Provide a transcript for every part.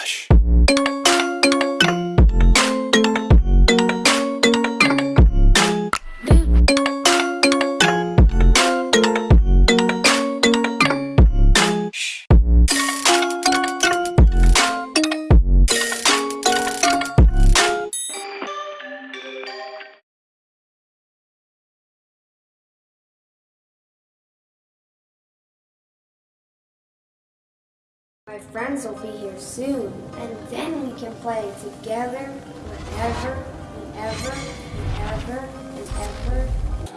Relaxa. My friends will be here soon, and then we can play together wherever and ever and ever and ever.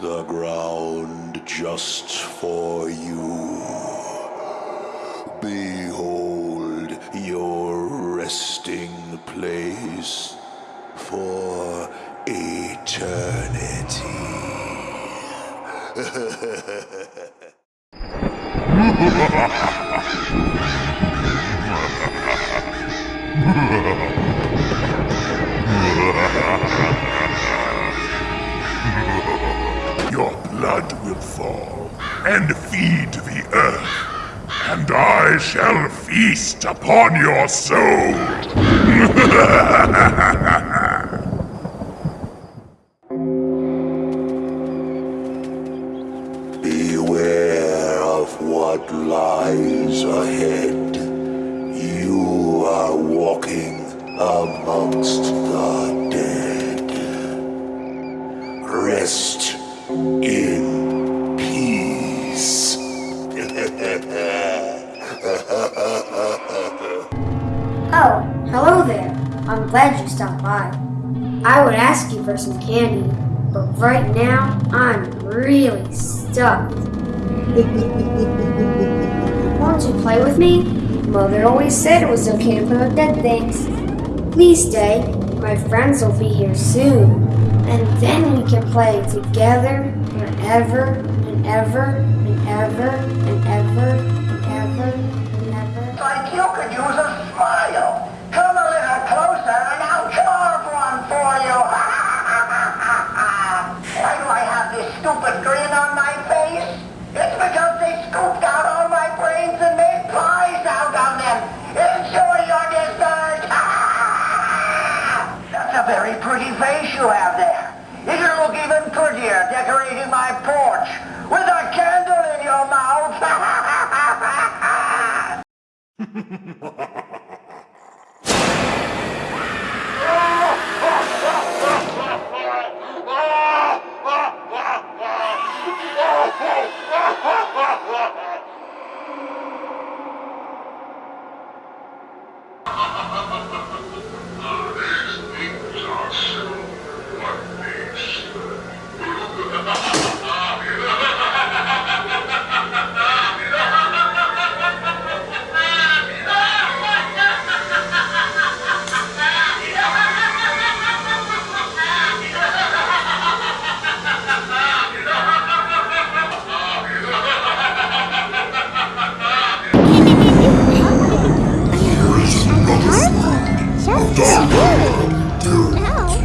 the ground just for you. Behold your resting place for eternity. Your blood will fall and feed the earth, and I shall feast upon your soul. Beware of what lies ahead. Amongst the dead. Rest in peace. Oh, hello there. I'm glad you stopped by. I would ask you for some candy, but right now I'm really stuffed. Won't you play with me? Mother always said it was okay to play with dead things. Please stay. My friends will be here soon. And then we can play together forever and ever and ever and ever and ever and ever. like you could use a smile. Come a little closer and I'll carve one for you. Why do I have this stupid grin on my face? It's because they scooped out very pretty face you have there. You can look even prettier decorating my porch with a candle in your mouth. Dark, terrible,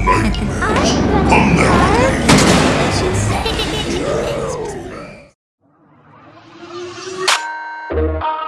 nightmare, unnerving.